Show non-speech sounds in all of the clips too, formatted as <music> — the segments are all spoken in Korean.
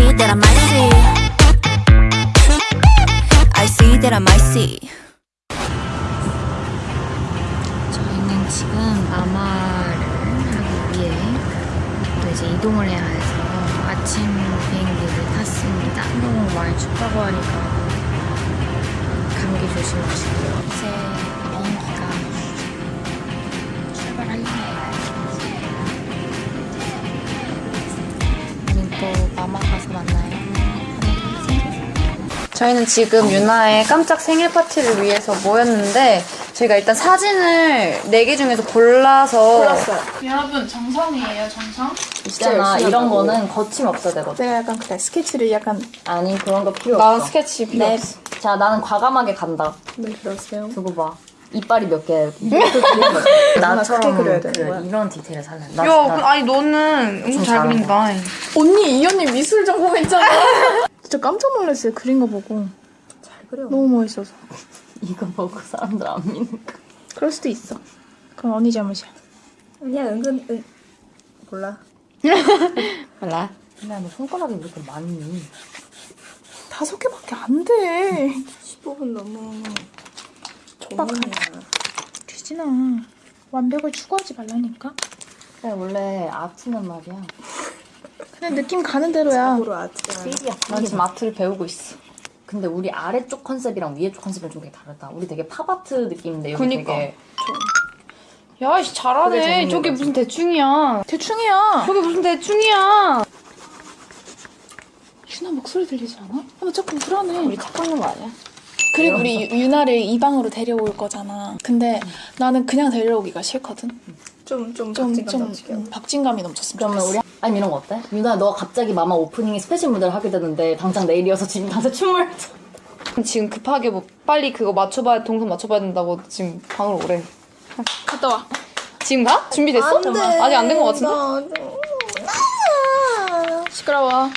see that I might see. I see that I might see. 저희는 지금 마마를 하기 위해 또 이제 이동을 해야 해서 아침 비행기를 탔습니다. 너무 많이 춥다고 하니까 감기 조심하시고요. 저희는 지금 유나의 깜짝 생일 파티를 위해서 모였는데 저희가 일단 사진을 4개 중에서 골라서 여러분 정성이에요 정성? 있잖아 이런 거는 거침 없어야 되거든. 내가 약간 그래 스케치를 약간 아니 그런 거 필요 나 없어. 스케치 필요 네. 없어. 자 나는 과감하게 간다. 네 그러세요 두고 봐. 이빨이 몇 개야 여기. <laughs> 나처럼 그려야 되는 거야? 이런 디테일을 살래. 나, 야, 나- 그- 아니 너는 엄청 잘. 그린다. 언니 이 언니 미술 전공했잖아 <laughs> 진짜 깜짝 놀랐어요 그린 거 보고 잘 그려. 너무 멋있어서 <laughs> 이거 보고 사람들 안 믿는다. 그럴 수도 있어 그럼 언니 잘못이야 아니야 은근 은... 몰라. <laughs> 몰라. 근데 너 손가락이 왜 이렇게 많니? 다섯 개밖에 안 돼 15분 너무 촉박하다 규진아 완벽을 추구하지 말라니까 그래 원래 아트는 말이야. 그냥 느낌 가는 대로야 feel이야. 난 지금 아트를 배우고 있어. 근데 우리 아래쪽 컨셉이랑 위에 쪽 컨셉이랑 좀 되게 다르다. 우리 되게 팝아트 느낌인데 여기 그니까. 되게 야, 씨 잘하네. 저게 거지. 무슨 대충이야. 대충이야 저게 무슨 대충이야. 유나 목소리 들리지 않아? 아, 나 자꾸 불안해 우리 착각는 거 아니야? 그리고 우리 유- 유나를 이 방으로 데려올 거잖아. 근데 나는 그냥 데려오기가 싫거든. 좀, 좀, 좀, 박진감 좀 넘치게. 음, 박진감이 넘쳤으면 그러면 좋겠어. 아니 이런 거 어때? 유나 너 갑자기 마마 오프닝에 special 무대를 하게 되는데 당장 내일이어서 지금 당장 춤을 지금 급하게 뭐 빨리 그거 맞춰봐야 동선 맞춰봐야 된다고 지금 방으로 오래. 갔다 와. 지금 가? 준비됐어? 아직 안된것 같은데? 시끄러워.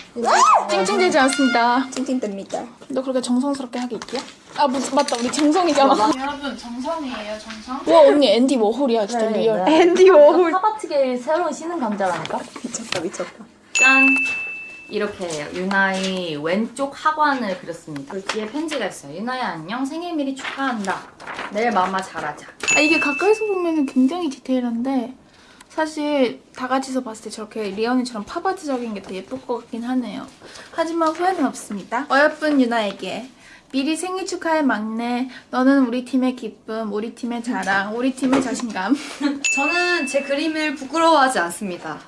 찡찡대지 않습니다. 찡찡댑니다. 너 그렇게 정성스럽게 하게 있기야? 아 뭐, 맞다. 우리 정성이잖아. 여러분 정성이에요 정성? 와 언니 앤디 워홀이야 진짜 real. 앤디 워홀. 팝아트계의 새로운 신은 강자라니까? 미쳤다, 미쳤다. 짠! 이렇게 해요. 유나의 왼쪽 하관을 그렸습니다. 그 뒤에 편지가 있어요. 유나야 안녕 생일 미리 축하한다. 내일 마마 잘하자. 아 이게 가까이서 보면 굉장히 디테일한데 사실 다 같이서 봤을 때 저렇게 리아 언니처럼 팝아트적인 게 더 예쁠 것 같긴 하네요. 하지만 후회는 없습니다. 어여쁜 유나에게 미리 생일 축하해 막내. 너는 우리 팀의 기쁨, 우리 팀의 자랑, 우리 팀의 자신감. 저는 제 그림을 부끄러워하지 않습니다.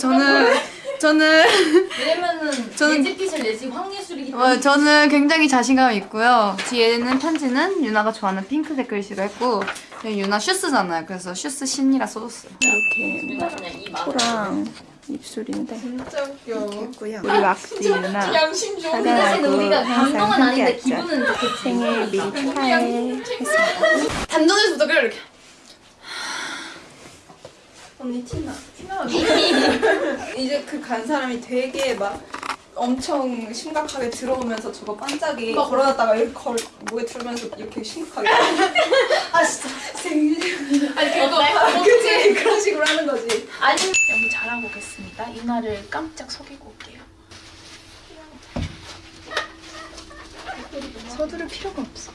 저는 <laughs> 저는 <laughs> 왜냐면은 저는- 예지핏을 내지 황예술이기 때문에 어, 저는 굉장히 자신감 있고요. 뒤에는 편지는 유나가 좋아하는 핑크색 글씨로 했고 유나 슈스잖아요. 그래서 슈스 신이라 써줬어요. 이렇게 코랑 입술인데 했고요. 우리 왁스 유나 사실은 우리가 감동은 아닌데 기분은 좋겠지. 생일 미리 축하해. 단전에서도 그래 이렇게. 언니 티나. 티나. 이제 그 간 사람이 되게 막 엄청 심각하게 들어오면서 저거 반짝이 걸어놨다가 이렇게 걸, 목에 들면서 이렇게 심각하게. <laughs> 아, 진짜. 생일. 아니, 그거. 그치? 그런 식으로 하는 거지. 너무 잘하고 오겠습니다. 유나를 깜짝 속이고 올게요. 서두를 필요가 없어.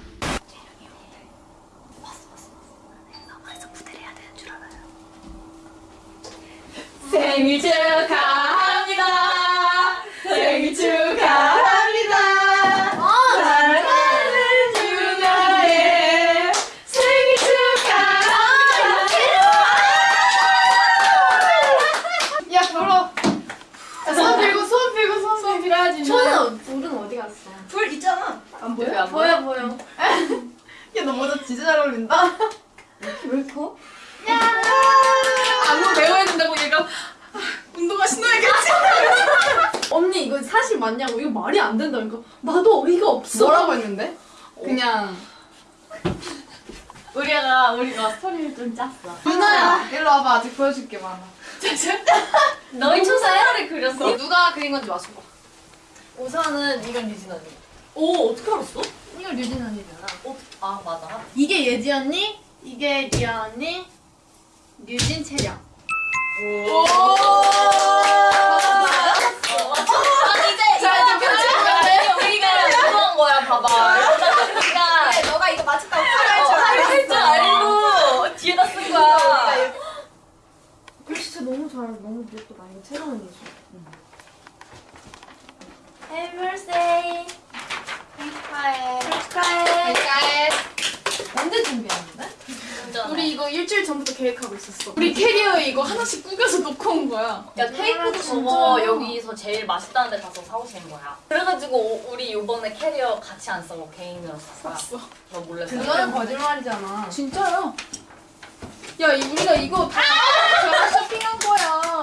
생일 축하합니다. 생일 축하합니다. 사랑하는 유나의 생일 축하합니다. 야 불어. 손 들고 손 들고 손 필요하지. 저는 불 있잖아. 안 보여? 보여 보여. 야너 모자 진짜 잘 어울린다. 왜 커? 안무 배워야 된다고 얘가 아, 운동화 신어야겠지. 언니 이거 사실 맞냐고 이거 말이 안 된다니까 나도 어이가 없어 뭐라고 했는데? 그냥 <laughs> 우리가 우리가 스토리를 좀 짰어. 유나야 일로 와봐 아직 보여줄 게 많아. <laughs> 너희 초사 헤어를 그렸어. 누가 그린 건지 맞춰봐. 우선은 이건 유진 언니. 오 어떻게 알았어? 이거 류진 언니잖아. 어? 아 맞아. 이게 예지 언니 이게 리아 언니 류진 채령 오. 아, 이제 이제 봐봐. 이러다가 그래, 너가 이거 맞췄다고 팔할 줄. 할줄 알고 뒤에다 쓴 거야. 글씨 진짜 너무 잘, 너무 예쁘다. 이거 새로운 예술. Happy birthday. 축하해. 축하해. 언제 준비했는데? 우리 이거 일주일 전부터 계획하고 있었어. 우리 캐리어에 이거 하나씩 구겨서 놓고 온 거야. 야 테이크도 저거 여기서 제일 맛있다는 데 가서 사오신 거야. 그래가지고 오- 우리 이번에 캐리어 같이 안 써고 개인으로 샀어. 너 몰래 샀어. 그거는 거짓말이잖아. 진짜요? 야, 이- 우리가 이거 다다 쇼핑한 거야.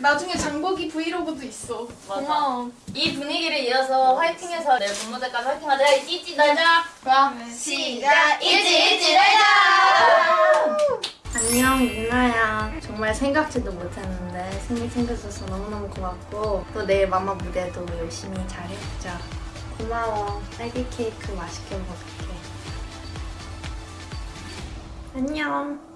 나중에 장보기 브이로그도 있어. 맞아. 이 분위기를 이어서 화이팅해서 내일 본무대까지 화이팅하자. 찌찌 날자. 시작! 일지 일지 날자. 안녕 유나야 정말 생각지도 못했는데 생일 챙겨줘서 너무너무 고맙고 또 내일 마마 무대도 열심히 잘해보자 고마워 딸기 케이크 맛있게 먹을게 안녕